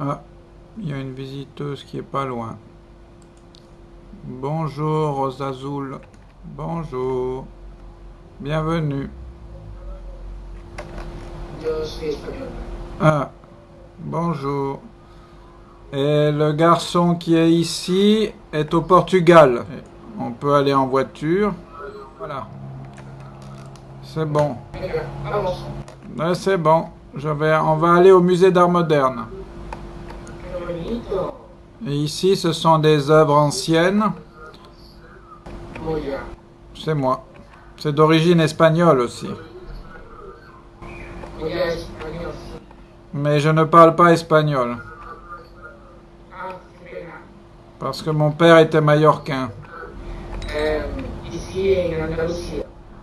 Ah, il y a une visiteuse qui est pas loin. Bonjour Rosazoul. Bonjour. Bienvenue. Ah, bonjour. Et le garçon qui est ici est au Portugal. On peut aller en voiture. Voilà. C'est bon. Ouais, c'est bon. Je vais, on va aller au musée d'art moderne. Et ici, ce sont des œuvres anciennes. C'est moi. C'est d'origine espagnole aussi. Mais je ne parle pas espagnol. Parce que mon père était mallorquin.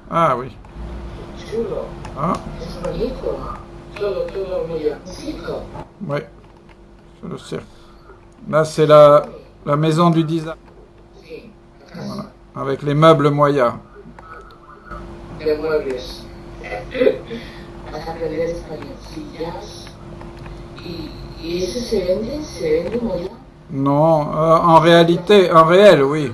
Ah oui. Ah, oui. C'est le cirque. Là, c'est la, la maison du design. Voilà. Avec les meubles moyas. De muebles. Vas a aprender español. Sillas. ¿Y, y ese se vende? ¿Se vende muy bien? Non, euh, en réalité, en réel, oui.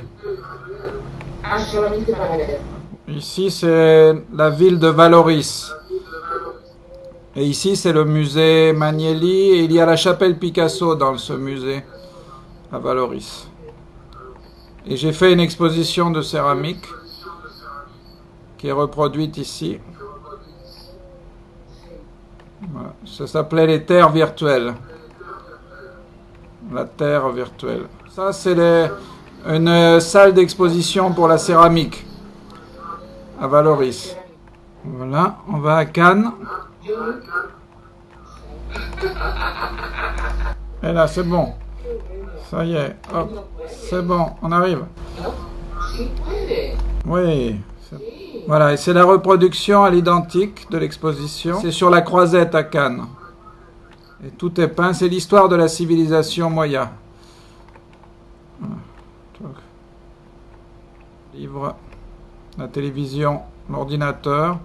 Ici, c'est la ville de Valoris. Et ici, c'est le musée Magnelli. Et il y a la chapelle Picasso dans ce musée à Valoris. Et j'ai fait une exposition de céramique qui est reproduite ici. Ça s'appelait les terres virtuelles. La terre virtuelle. Ça, c'est une salle d'exposition pour la céramique à Valoris. Voilà, on va à Cannes. Et là, c'est bon. Ça y est, c'est bon, on arrive. Oui. Voilà, et c'est la reproduction à l'identique de l'exposition. C'est sur la croisette à Cannes. Et tout est peint, c'est l'histoire de la civilisation moya. Livre, la télévision, l'ordinateur,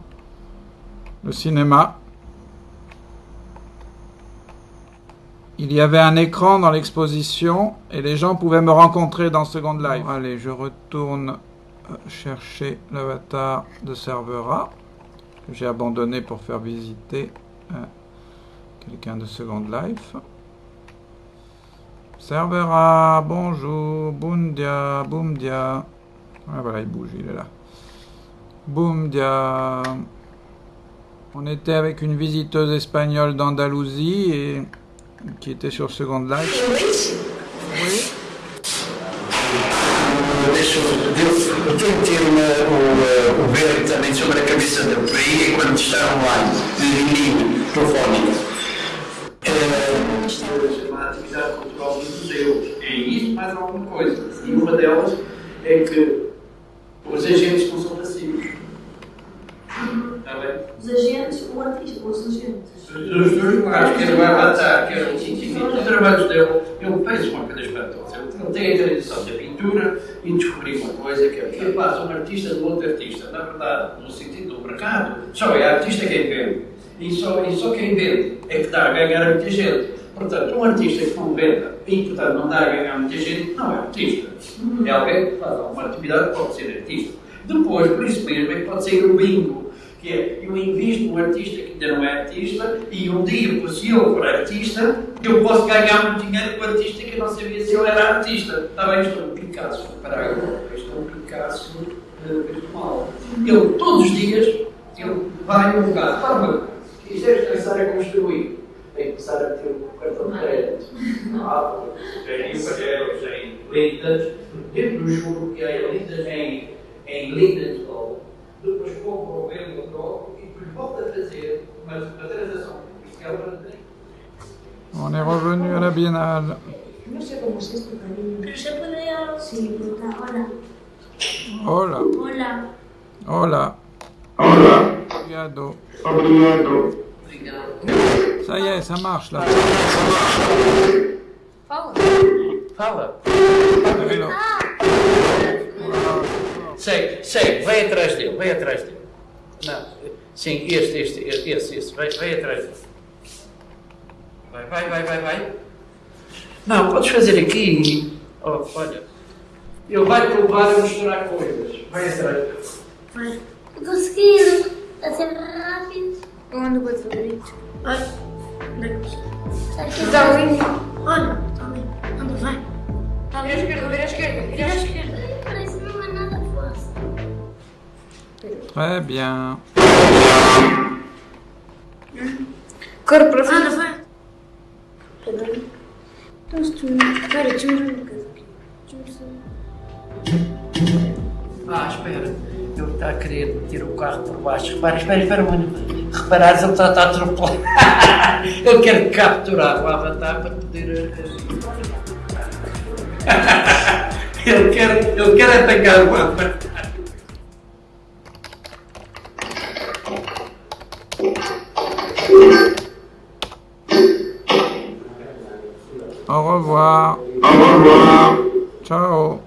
le cinéma. Il y avait un écran dans l'exposition et les gens pouvaient me rencontrer dans Second Life. Allez, je retourne euh, chercher l'avatar de Servera que j'ai abandonné pour faire visiter à quelqu'un de Second Life. Servera, bonjour, Bundia, Boomdia. Ah voilà, il bouge, il est là. Boomdia. On était avec une visiteuse espagnole d'Andalousie et qui était sur Second Life. Oui. Adesso devo, eu tenho que ter uma, o, o verde também sobre a cabeça dele, por aí é quando está online, em linha, telefónica. a atividade cultural dos museus. É isso mais alguma coisa. E uma delas é que Os agentes, o artista, os agentes. Os dois lugares, quer o Avatar, quer o científico, os trabalhos dele, ele fez uma coisa espantosa. Ele tem a tradição da pintura e descobriu uma coisa que é que passa um artista do outro artista. Na verdade, no sentido do mercado, só é artista quem vende. E só, e só quem vende é que dá a ganhar a muita gente. Portanto, um artista que não venda e, portanto, não dá a ganhar muita gente, não é artista. É alguém que faz alguma atividade que pode ser artista. Depois, por isso mesmo, é que pode ser o bingo. Que é, eu invisto num artista que ainda não é artista e um dia, se eu for artista, eu posso ganhar muito dinheiro com o artista que eu não sabia se ele era artista. Está bem, estou no Picasso. Para agora, estou no Picasso eh, virtual. Ele, todos os dias, ele vai a um lugar. Para uma coisa. Se quiseres começar a construir, tem que começar a ter o cartão de crédito. Ah, em Evangelhos, em Lindas, dentro do juro que em Lindas, em, em Lindas, volta a trazer, On est revenu à la Biennale. No sé cómo es esto, cariño. Pero se puede ya. Sí, pero está, hola. Hola, Hola. hola. Hola. Obrigado. Obrigado. Ça y est, ça marche là. Fala. Fala. Hello. Sei, sei, vai atrás dele, vai atrás dele. Não, sim, este, este, este, esse, esse, vai, vai atrás. Vai, vai, vai, vai, vai. Não, podes fazer aqui. Oh, olha. Ele vai provar a misturar coisas. Vai entrar. Vai. Conseguir. A ser rápido. Onde o outro favorito? Ai. Onde é que está? Aqui está. Olha. Está ali. Anda, vai. Está ali. Vira à esquerda, vira à esquerda. Vira à esquerda. Très bien. Corre para frente. Anda, vai. Espera aí. Então se tu... Espera, deixa-me ver uma coisa. Ah, espera. Ele está a querer meter o carro por baixo. Repara, espera, espera, mano. Reparares, ele está, a atropelar. ele quer capturar o avatar para poder. eh, ele, quer, ele quer apanhar o avatar. Au revoir. Au revoir. Ciao.